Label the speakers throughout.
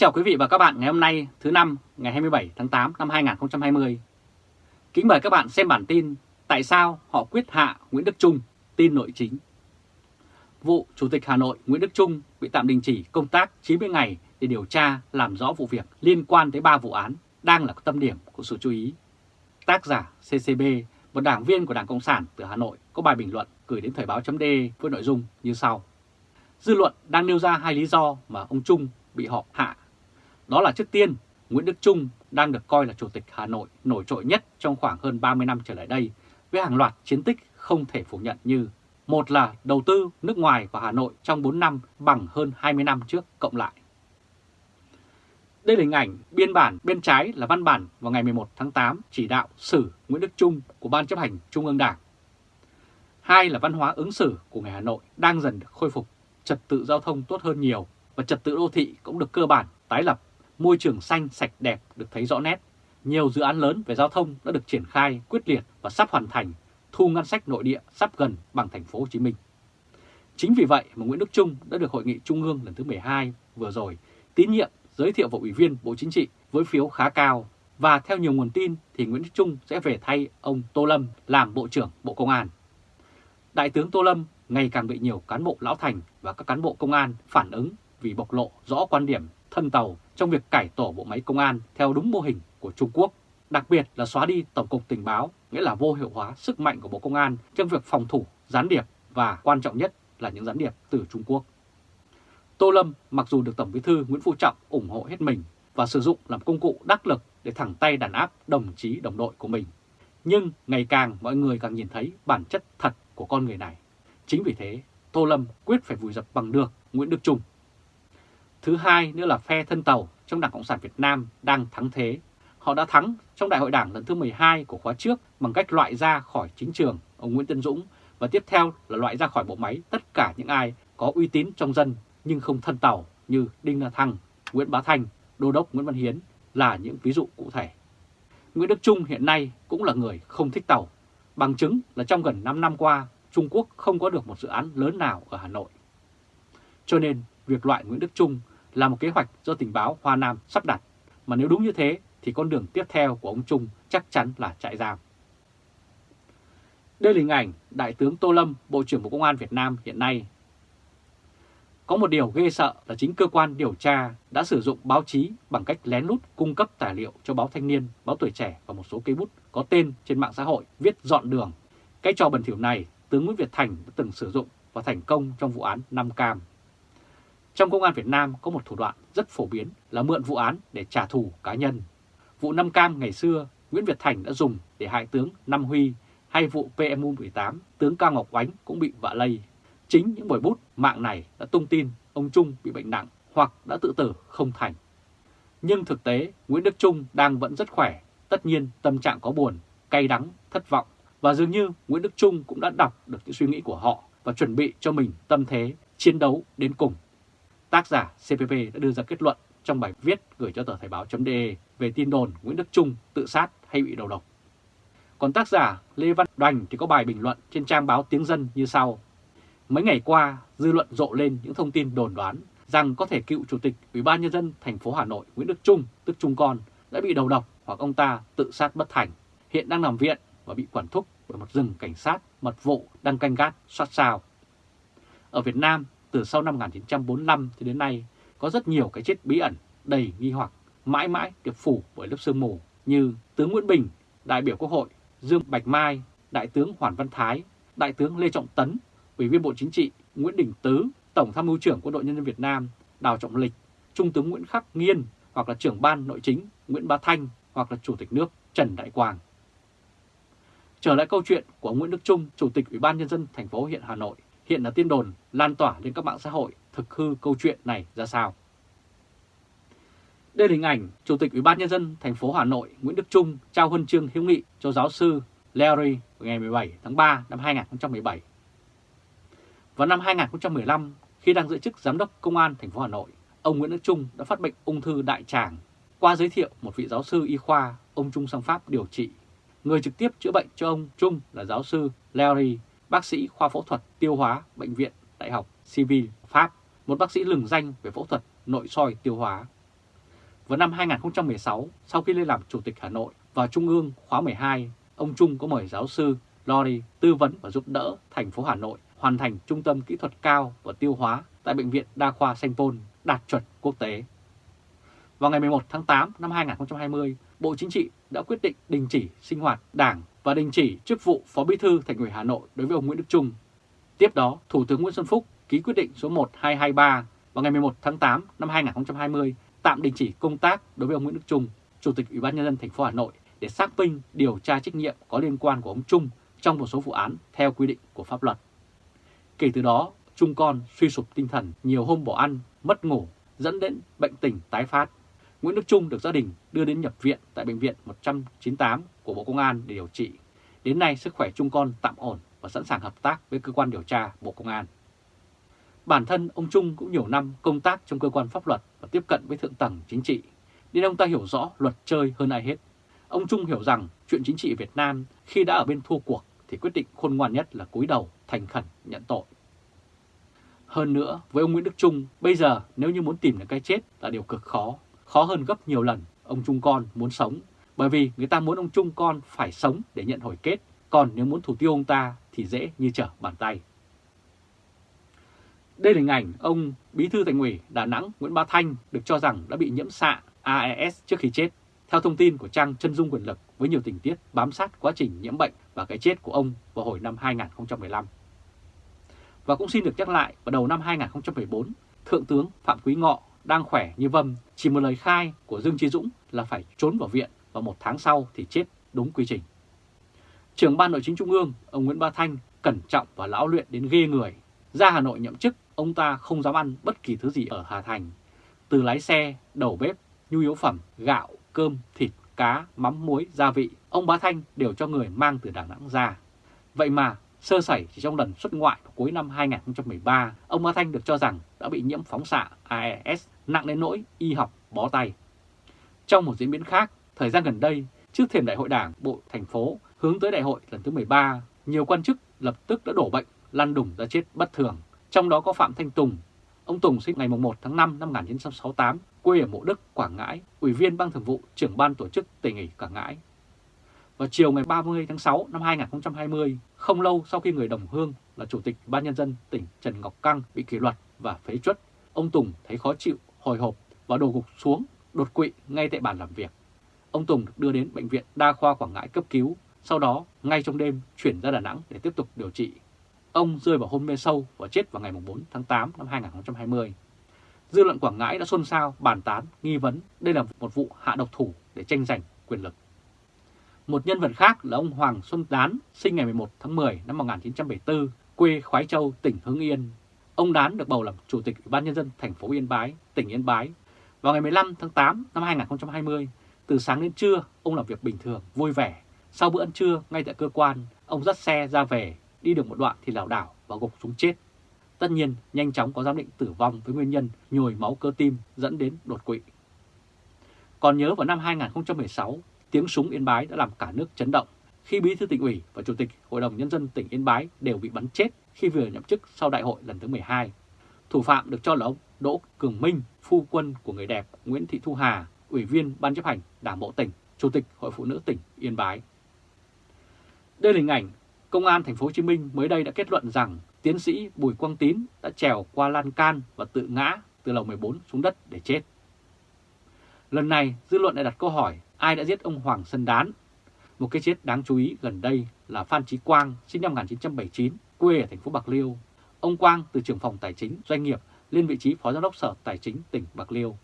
Speaker 1: chào quý vị và các bạn ngày hôm nay thứ năm ngày 27 tháng 8 năm 2020. Kính mời các bạn xem bản tin Tại sao họ quyết hạ Nguyễn Đức Trung, tin nội chính. Vụ Chủ tịch Hà Nội Nguyễn Đức Trung bị tạm đình chỉ công tác 90 ngày để điều tra làm rõ vụ việc liên quan tới 3 vụ án đang là tâm điểm của sự chú ý. Tác giả CCB, một đảng viên của Đảng Cộng sản từ Hà Nội có bài bình luận gửi đến Thời báo chấm với nội dung như sau. Dư luận đang nêu ra hai lý do mà ông Trung bị họ hạ. Đó là trước tiên, Nguyễn Đức Trung đang được coi là Chủ tịch Hà Nội nổi trội nhất trong khoảng hơn 30 năm trở lại đây với hàng loạt chiến tích không thể phủ nhận như một là đầu tư nước ngoài vào Hà Nội trong 4 năm bằng hơn 20 năm trước cộng lại. Đây là hình ảnh biên bản bên trái là văn bản vào ngày 11 tháng 8 chỉ đạo xử Nguyễn Đức Trung của Ban chấp hành Trung ương Đảng. Hai là văn hóa ứng xử của người Hà Nội đang dần được khôi phục, trật tự giao thông tốt hơn nhiều và trật tự đô thị cũng được cơ bản tái lập, môi trường xanh sạch đẹp được thấy rõ nét. Nhiều dự án lớn về giao thông đã được triển khai quyết liệt và sắp hoàn thành, thu ngân sách nội địa sắp gần bằng thành phố Hồ Chí Minh. Chính vì vậy mà Nguyễn Đức Trung đã được Hội nghị Trung ương lần thứ 12 vừa rồi tín nhiệm giới thiệu vào Ủy viên Bộ Chính trị với phiếu khá cao và theo nhiều nguồn tin thì Nguyễn Đức Trung sẽ về thay ông Tô Lâm làm Bộ trưởng Bộ Công an. Đại tướng Tô Lâm ngày càng bị nhiều cán bộ lão thành và các cán bộ công an phản ứng vì bộc lộ rõ quan điểm thân tàu trong việc cải tổ bộ máy công an theo đúng mô hình của Trung Quốc, đặc biệt là xóa đi Tổng cục Tình báo, nghĩa là vô hiệu hóa sức mạnh của Bộ Công an trong việc phòng thủ, gián điệp và quan trọng nhất là những gián điệp từ Trung Quốc. Tô Lâm mặc dù được Tổng Bí thư Nguyễn Phú Trọng ủng hộ hết mình và sử dụng làm công cụ đắc lực để thẳng tay đàn áp đồng chí đồng đội của mình, nhưng ngày càng mọi người càng nhìn thấy bản chất thật của con người này. Chính vì thế, Tô Lâm quyết phải vùi dập bằng được Nguyễn Đức Trung. Thứ hai nữa là phe thân tàu trong Đảng Cộng sản Việt Nam đang thắng thế. Họ đã thắng trong Đại hội Đảng lần thứ 12 của khóa trước bằng cách loại ra khỏi chính trường ông Nguyễn Tân Dũng và tiếp theo là loại ra khỏi bộ máy tất cả những ai có uy tín trong dân nhưng không thân tàu như Đinh La Thăng, Nguyễn Bá Thanh, Đô đốc Nguyễn Văn Hiến là những ví dụ cụ thể. Nguyễn Đức Trung hiện nay cũng là người không thích tàu, bằng chứng là trong gần 5 năm qua Trung Quốc không có được một dự án lớn nào ở Hà Nội. Cho nên việc loại Nguyễn Đức Trung là một kế hoạch do tình báo Hoa Nam sắp đặt, mà nếu đúng như thế thì con đường tiếp theo của ông Trung chắc chắn là trại giam. Đây là hình ảnh Đại tướng Tô Lâm, Bộ trưởng Bộ Công an Việt Nam hiện nay. Có một điều ghê sợ là chính cơ quan điều tra đã sử dụng báo chí bằng cách lén lút cung cấp tài liệu cho báo Thanh niên, báo Tuổi Trẻ và một số cây bút có tên trên mạng xã hội viết dọn đường. Cái trò bẩn thỉu này tướng Nguyễn Việt Thành đã từng sử dụng và thành công trong vụ án Nam Cam. Trong công an Việt Nam có một thủ đoạn rất phổ biến là mượn vụ án để trả thù cá nhân. Vụ Nam Cam ngày xưa, Nguyễn Việt Thành đã dùng để hại tướng Nam Huy hay vụ PMU-18, tướng Cao Ngọc Oánh cũng bị vạ lây. Chính những buổi bút mạng này đã tung tin ông Trung bị bệnh nặng hoặc đã tự tử không thành. Nhưng thực tế, Nguyễn Đức Trung đang vẫn rất khỏe, tất nhiên tâm trạng có buồn, cay đắng, thất vọng và dường như Nguyễn Đức Trung cũng đã đọc được những suy nghĩ của họ và chuẩn bị cho mình tâm thế chiến đấu đến cùng. Tác giả CPP đã đưa ra kết luận trong bài viết gửi cho tờ Thời báo.de về tin đồn Nguyễn Đức Trung tự sát hay bị đầu độc. Còn tác giả Lê Văn Đoành thì có bài bình luận trên trang báo Tiếng Dân như sau. Mấy ngày qua, dư luận rộ lên những thông tin đồn đoán rằng có thể cựu Chủ tịch Ủy ban Nhân dân thành phố Hà Nội Nguyễn Đức Trung, tức Trung Con, đã bị đầu độc hoặc ông ta tự sát bất thành, hiện đang nằm viện và bị quản thúc bởi một rừng cảnh sát mật vụ đang canh gác sát sao. Ở Việt Nam, từ sau năm 1945 cho đến nay, có rất nhiều cái chết bí ẩn, đầy nghi hoặc, mãi mãi được phủ bởi lớp sương mù như tướng Nguyễn Bình, đại biểu Quốc hội, Dương Bạch Mai, đại tướng Hoàn Văn Thái, đại tướng Lê Trọng Tấn, ủy viên Bộ Chính trị Nguyễn Đình Tứ, Tổng tham mưu trưởng Quân đội Nhân dân Việt Nam Đào Trọng Lịch, Trung tướng Nguyễn Khắc Nghiên hoặc là trưởng ban nội chính Nguyễn Bá Thanh hoặc là Chủ tịch nước Trần Đại Quang. Trở lại câu chuyện của Nguyễn Đức Trung, Chủ tịch Ủy ban Nhân dân thành phố hiện Hà Nội, hiện là tin đồn lan tỏa lên các mạng xã hội thực hư câu chuyện này ra sao. Đây là hình ảnh Chủ tịch Ủy ban Nhân dân thành phố Hà Nội Nguyễn Đức Trung trao huân chương hiếu nghị cho giáo sư Larry ngày 17 tháng 3 năm 2017. Vào năm 2015, khi đang giữ chức Giám đốc Công an thành phố Hà Nội, ông Nguyễn Đức Trung đã phát bệnh ung thư đại tràng. Qua giới thiệu một vị giáo sư y khoa, ông Trung sang Pháp điều trị Người trực tiếp chữa bệnh cho ông Trung là giáo sư Larry, bác sĩ khoa phẫu thuật tiêu hóa Bệnh viện Đại học Civil Pháp, một bác sĩ lừng danh về phẫu thuật nội soi tiêu hóa. Vào năm 2016, sau khi lên làm Chủ tịch Hà Nội vào Trung ương khóa 12, ông Trung có mời giáo sư Lori tư vấn và giúp đỡ thành phố Hà Nội hoàn thành trung tâm kỹ thuật cao và tiêu hóa tại Bệnh viện Đa khoa Sanh Pôn đạt chuẩn quốc tế. Vào ngày 11 tháng 8 năm 2020, Bộ Chính trị đã quyết định đình chỉ sinh hoạt đảng và đình chỉ chức vụ Phó Bí thư Thành ủy Hà Nội đối với ông Nguyễn Đức Trung. Tiếp đó, Thủ tướng Nguyễn Xuân Phúc ký quyết định số 1223 vào ngày 11 tháng 8 năm 2020 tạm đình chỉ công tác đối với ông Nguyễn Đức Trung, Chủ tịch Ủy ban nhân dân thành phố Hà Nội để xác minh điều tra trách nhiệm có liên quan của ông Trung trong một số vụ án theo quy định của pháp luật. Kể từ đó, Trung con suy sụp tinh thần, nhiều hôm bỏ ăn, mất ngủ, dẫn đến bệnh tình tái phát. Nguyễn Đức Trung được gia đình đưa đến nhập viện tại Bệnh viện 198 của Bộ Công an để điều trị. Đến nay sức khỏe Trung con tạm ổn và sẵn sàng hợp tác với cơ quan điều tra Bộ Công an. Bản thân ông Trung cũng nhiều năm công tác trong cơ quan pháp luật và tiếp cận với thượng tầng chính trị, nên ông ta hiểu rõ luật chơi hơn ai hết. Ông Trung hiểu rằng chuyện chính trị Việt Nam khi đã ở bên thua cuộc thì quyết định khôn ngoan nhất là cúi đầu thành khẩn nhận tội. Hơn nữa, với ông Nguyễn Đức Trung, bây giờ nếu như muốn tìm được cái chết là điều cực khó, khó hơn gấp nhiều lần ông Trung con muốn sống, bởi vì người ta muốn ông Trung con phải sống để nhận hồi kết, còn nếu muốn thủ tiêu ông ta thì dễ như trở bàn tay. Đây là hình ảnh ông Bí thư Thành ủy Đà Nẵng Nguyễn Ba Thanh được cho rằng đã bị nhiễm xạ AES trước khi chết. Theo thông tin của trang Chân Dung Quyền Lực với nhiều tình tiết bám sát quá trình nhiễm bệnh và cái chết của ông vào hồi năm 2015. Và cũng xin được nhắc lại, vào đầu năm 2014, Thượng tướng Phạm Quý Ngọ đang khỏe như vâm, chỉ một lời khai của Dương Trí Dũng là phải trốn vào viện và một tháng sau thì chết đúng quy trình. Trưởng ban nội chính Trung ương, ông Nguyễn Ba Thanh cẩn trọng và lão luyện đến ghê người. Ra Hà Nội nhậm chức, ông ta không dám ăn bất kỳ thứ gì ở Hà Thành. Từ lái xe, đầu bếp, nhu yếu phẩm, gạo, cơm, thịt, cá, mắm, muối, gia vị, ông Bá Thanh đều cho người mang từ Đà Nẵng ra. Vậy mà Sơ sẩy chỉ trong lần xuất ngoại vào cuối năm 2013, ông Bá Thanh được cho rằng đã bị nhiễm phóng xạ AES nặng đến nỗi y học bó tay. Trong một diễn biến khác, thời gian gần đây, trước thềm đại hội đảng bộ thành phố hướng tới đại hội lần thứ 13, nhiều quan chức lập tức đã đổ bệnh, lăn đùng ra chết bất thường. Trong đó có Phạm Thanh Tùng. Ông Tùng sinh ngày 1 tháng 5 năm 1968, quê ở Mộ Đức, Quảng Ngãi, Ủy viên Ban Thường vụ, trưởng ban tổ chức tỉnh ủy Quảng Ngãi, vào chiều ngày 30 tháng 6 năm 2020, không lâu sau khi người đồng hương là Chủ tịch Ban Nhân dân tỉnh Trần Ngọc Căng bị kỷ luật và phế truất, ông Tùng thấy khó chịu, hồi hộp và đổ gục xuống, đột quỵ ngay tại bàn làm việc. Ông Tùng được đưa đến Bệnh viện Đa khoa Quảng Ngãi cấp cứu, sau đó ngay trong đêm chuyển ra Đà Nẵng để tiếp tục điều trị. Ông rơi vào hôn mê sâu và chết vào ngày 4 tháng 8 năm 2020. Dư luận Quảng Ngãi đã xôn xao, bàn tán, nghi vấn đây là một vụ hạ độc thủ để tranh giành quyền lực. Một nhân vật khác là ông Hoàng Xuân Đán, sinh ngày 11 tháng 10 năm 1974, quê Khoái Châu, tỉnh Hưng Yên. Ông Đán được bầu làm Chủ tịch Ủy ban Nhân dân thành phố Yên Bái, tỉnh Yên Bái. Vào ngày 15 tháng 8 năm 2020, từ sáng đến trưa, ông làm việc bình thường, vui vẻ. Sau bữa ăn trưa, ngay tại cơ quan, ông dắt xe ra về, đi được một đoạn thì lảo đảo và gục xuống chết. Tất nhiên, nhanh chóng có giám định tử vong với nguyên nhân nhồi máu cơ tim dẫn đến đột quỵ. Còn nhớ vào năm 2016, tiếng súng Yên Bái đã làm cả nước chấn động khi Bí thư tỉnh ủy và Chủ tịch Hội đồng Nhân dân tỉnh Yên Bái đều bị bắn chết khi vừa nhậm chức sau đại hội lần thứ 12. Thủ phạm được cho là ông Đỗ Cường Minh, phu quân của người đẹp Nguyễn Thị Thu Hà, Ủy viên Ban chấp hành Đảng Bộ tỉnh, Chủ tịch Hội Phụ nữ tỉnh Yên Bái. Đây là hình ảnh Công an Thành phố Hồ Chí Minh mới đây đã kết luận rằng tiến sĩ Bùi Quang Tín đã trèo qua lan can và tự ngã từ lầu 14 xuống đất để chết. Lần này, dư luận lại đặt câu hỏi ai đã giết ông Hoàng Sơn Đán. Một cái chết đáng chú ý gần đây là Phan Chí Quang, sinh năm 1979, quê ở thành phố Bạc Liêu. Ông Quang từ trưởng phòng tài chính doanh nghiệp lên vị trí Phó Giám đốc Sở Tài chính tỉnh Bạc Liêu.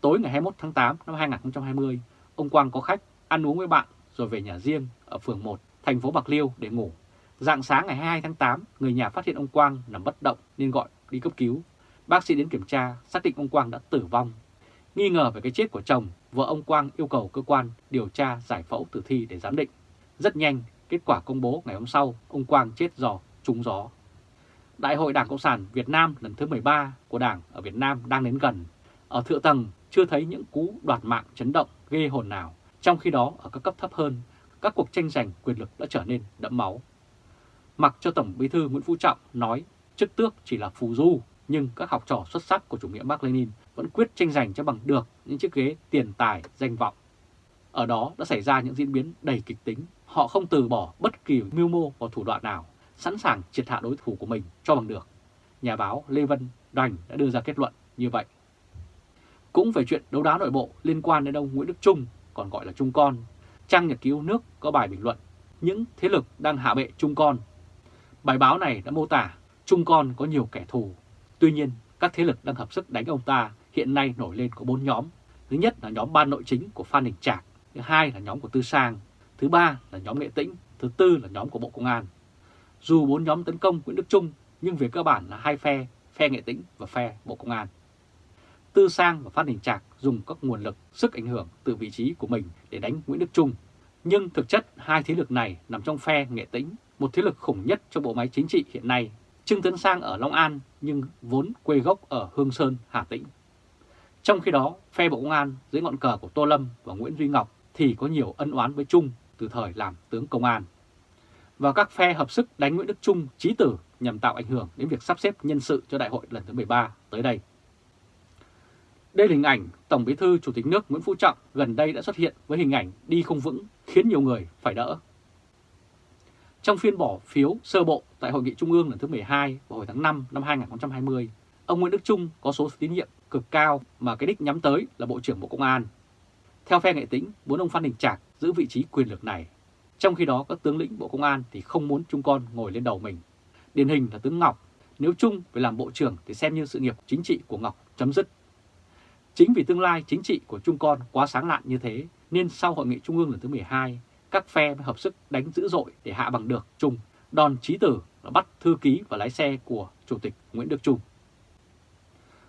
Speaker 1: Tối ngày 21 tháng 8 năm 2020, ông Quang có khách ăn uống với bạn rồi về nhà riêng ở phường 1, thành phố Bạc Liêu để ngủ. Dạng sáng ngày 22 tháng 8, người nhà phát hiện ông Quang nằm bất động nên gọi đi cấp cứu. Bác sĩ đến kiểm tra, xác định ông Quang đã tử vong Nghi ngờ về cái chết của chồng, vợ ông Quang yêu cầu cơ quan điều tra giải phẫu tử thi để giám định. Rất nhanh, kết quả công bố ngày hôm sau, ông Quang chết do trúng gió. Đại hội Đảng Cộng sản Việt Nam lần thứ 13 của Đảng ở Việt Nam đang đến gần. Ở thượng tầng chưa thấy những cú đoạt mạng chấn động ghê hồn nào. Trong khi đó ở các cấp thấp hơn, các cuộc tranh giành quyền lực đã trở nên đẫm máu. Mặc cho Tổng Bí thư Nguyễn Phú Trọng nói chức tước chỉ là phù du, nhưng các học trò xuất sắc của chủ nghĩa Mark Lenin vẫn quyết tranh giành cho bằng được những chiếc ghế tiền tài, danh vọng. Ở đó đã xảy ra những diễn biến đầy kịch tính. Họ không từ bỏ bất kỳ mưu mô và thủ đoạn nào, sẵn sàng triệt hạ đối thủ của mình cho bằng được. Nhà báo Lê Vân Đoành đã đưa ra kết luận như vậy. Cũng về chuyện đấu đá nội bộ liên quan đến ông Nguyễn Đức Trung, còn gọi là Trung Con, trang nhật ký nước có bài bình luận những thế lực đang hạ bệ Trung Con. Bài báo này đã mô tả Trung Con có nhiều kẻ thù. Tuy nhiên, các thế lực đang hợp sức đánh ông ta hiện nay nổi lên có bốn nhóm. Thứ nhất là nhóm ban nội chính của Phan Đình Trạc, thứ hai là nhóm của Tư Sang, thứ ba là nhóm Nghệ Tĩnh, thứ tư là nhóm của Bộ Công an. Dù bốn nhóm tấn công Nguyễn Đức Trung, nhưng về cơ bản là hai phe, phe Nghệ Tĩnh và phe Bộ Công an. Tư Sang và Phan Đình Trạc dùng các nguồn lực, sức ảnh hưởng từ vị trí của mình để đánh Nguyễn Đức Trung. Nhưng thực chất hai thế lực này nằm trong phe Nghệ Tĩnh, một thế lực khủng nhất trong bộ máy chính trị hiện nay. Trương Tấn Sang ở Long An nhưng vốn quê gốc ở Hương Sơn, Hà Tĩnh. Trong khi đó, phe Bộ Công an dưới ngọn cờ của Tô Lâm và Nguyễn Duy Ngọc thì có nhiều ân oán với Trung từ thời làm tướng công an. Và các phe hợp sức đánh Nguyễn Đức Trung trí tử nhằm tạo ảnh hưởng đến việc sắp xếp nhân sự cho đại hội lần thứ 13 tới đây. Đây là hình ảnh Tổng Bí thư Chủ tịch nước Nguyễn Phú Trọng gần đây đã xuất hiện với hình ảnh đi không vững khiến nhiều người phải đỡ. Trong phiên bỏ phiếu sơ bộ tại Hội nghị Trung ương lần thứ 12 vào hồi tháng 5 năm 2020, ông Nguyễn Đức Trung có số tín nhiệm cực cao mà cái đích nhắm tới là Bộ trưởng Bộ Công an. Theo phe nghệ tĩnh, muốn ông Phan Đình Trạc giữ vị trí quyền lực này. Trong khi đó các tướng lĩnh Bộ Công an thì không muốn Trung Con ngồi lên đầu mình. Điển hình là tướng Ngọc, nếu Trung phải làm Bộ trưởng thì xem như sự nghiệp chính trị của Ngọc chấm dứt. Chính vì tương lai chính trị của Trung Con quá sáng lạn như thế, nên sau Hội nghị Trung ương lần thứ 12, các phe mới hợp sức đánh dữ dội để hạ bằng được Trung. Đòn trí tử là bắt thư ký và lái xe của Chủ tịch Nguyễn Đức Trung.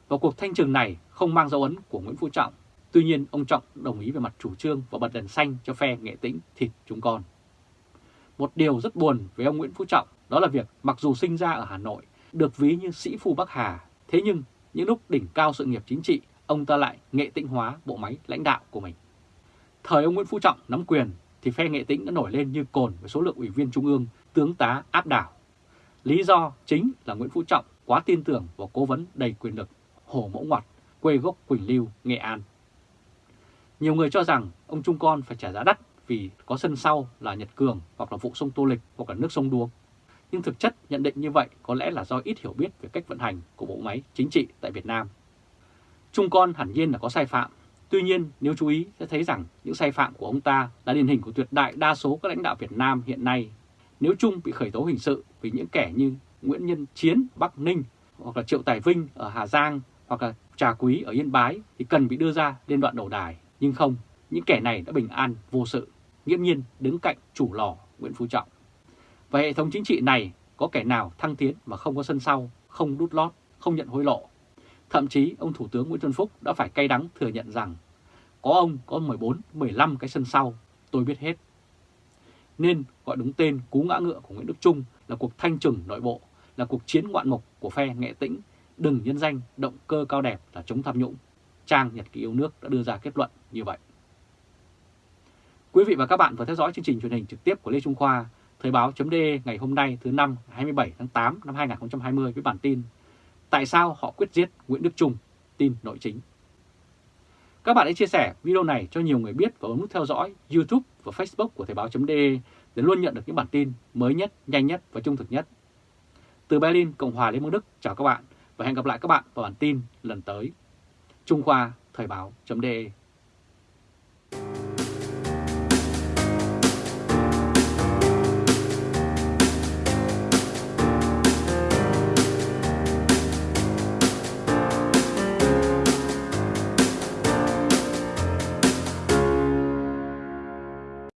Speaker 1: Và cuộc thanh trừng này không mang dấu ấn của Nguyễn Phú Trọng, tuy nhiên ông Trọng đồng ý về mặt chủ trương và bật đèn xanh cho phe nghệ tĩnh thịt chúng con. Một điều rất buồn với ông Nguyễn Phú Trọng đó là việc mặc dù sinh ra ở Hà Nội, được ví như sĩ phu Bắc Hà, thế nhưng những lúc đỉnh cao sự nghiệp chính trị ông ta lại nghệ tĩnh hóa bộ máy lãnh đạo của mình. Thời ông Nguyễn Phú Trọng nắm quyền thì phe nghệ tĩnh đã nổi lên như cồn với số lượng ủy viên trung ương, tướng tá áp đảo. Lý do chính là Nguyễn Phú Trọng quá tin tưởng vào cố vấn đầy quyền lực Hồ Mẫu Ngoặt, quê gốc Quỳnh Lưu, Nghệ An. Nhiều người cho rằng ông Trung Con phải trả giá đắt vì có sân sau là Nhật Cường hoặc là vụ sông Tô Lịch hoặc là nước sông Đuông. Nhưng thực chất nhận định như vậy có lẽ là do ít hiểu biết về cách vận hành của bộ máy chính trị tại Việt Nam. Trung Con hẳn nhiên là có sai phạm, tuy nhiên nếu chú ý sẽ thấy rằng những sai phạm của ông ta là điển hình của tuyệt đại đa số các lãnh đạo Việt Nam hiện nay. Nếu Trung bị khởi tố hình sự vì những kẻ như Nguyễn Nhân Chiến, Bắc Ninh hoặc là Triệu Tài Vinh ở Hà Giang hoặc là Trà Quý ở Yên Bái thì cần bị đưa ra lên đoạn đầu đài. Nhưng không, những kẻ này đã bình an vô sự, nghiêm nhiên đứng cạnh chủ lò Nguyễn Phú Trọng. Và hệ thống chính trị này có kẻ nào thăng tiến mà không có sân sau, không đút lót, không nhận hối lộ Thậm chí ông Thủ tướng Nguyễn Xuân Phúc đã phải cay đắng thừa nhận rằng có ông có 14-15 cái sân sau, tôi biết hết. Nên gọi đúng tên cú ngã ngựa của Nguyễn Đức Trung là cuộc thanh trừng nội bộ, là cuộc chiến ngoạn mục của phe nghệ tĩnh, đừng nhân danh động cơ cao đẹp là chống tham nhũng. Trang Nhật ký yêu nước đã đưa ra kết luận như vậy. Quý vị và các bạn vừa theo dõi chương trình truyền hình trực tiếp của Lê Trung Khoa, Thời báo.de ngày hôm nay thứ năm 27 tháng 8 năm 2020 với bản tin Tại sao họ quyết giết Nguyễn Đức Trung? Tin nội chính. Các bạn hãy chia sẻ video này cho nhiều người biết và ấn nút theo dõi YouTube và Facebook của Thời báo.de để luôn nhận được những bản tin mới nhất, nhanh nhất và trung thực nhất. Từ Berlin, Cộng hòa Liên bang Đức, chào các bạn và hẹn gặp lại các bạn vào bản tin lần tới. Trung Khoa Thời báo.de